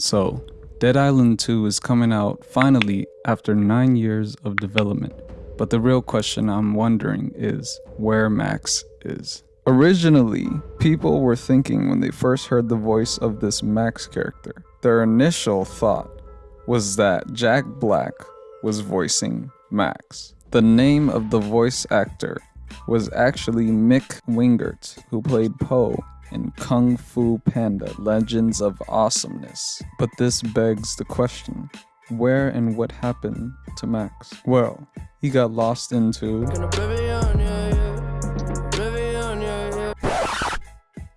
So, Dead Island 2 is coming out finally after 9 years of development. But the real question I'm wondering is where Max is. Originally, people were thinking when they first heard the voice of this Max character, their initial thought was that Jack Black was voicing Max. The name of the voice actor was actually Mick Wingert, who played Po in Kung Fu Panda Legends of Awesomeness. But this begs the question where and what happened to Max? Well, he got lost into.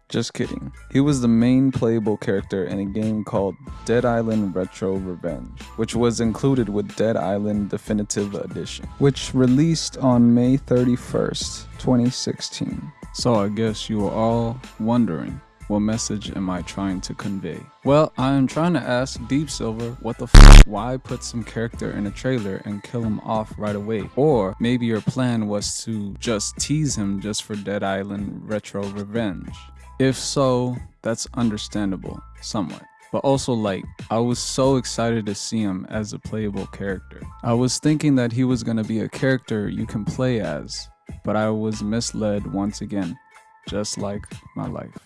Just kidding. He was the main playable character in a game called Dead Island Retro Revenge, which was included with Dead Island Definitive Edition, which released on May 31st, 2016. So I guess you are all wondering, what message am I trying to convey? Well, I am trying to ask Deep Silver what the f why put some character in a trailer and kill him off right away? Or maybe your plan was to just tease him just for Dead Island Retro Revenge. If so, that's understandable, somewhat. But also like, I was so excited to see him as a playable character. I was thinking that he was gonna be a character you can play as, but I was misled once again, just like my life.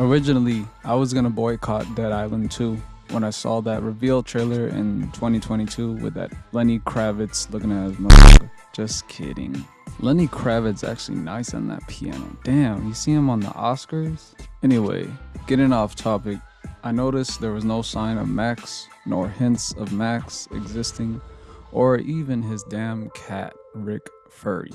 Originally, I was gonna boycott Dead Island 2 when I saw that reveal trailer in 2022 with that Lenny Kravitz looking at his motherfucker. Just kidding. Lenny Kravitz actually nice on that piano. Damn, you see him on the Oscars? Anyway, getting off topic, I noticed there was no sign of Max, nor hints of Max existing or even his damn cat, Rick Furry.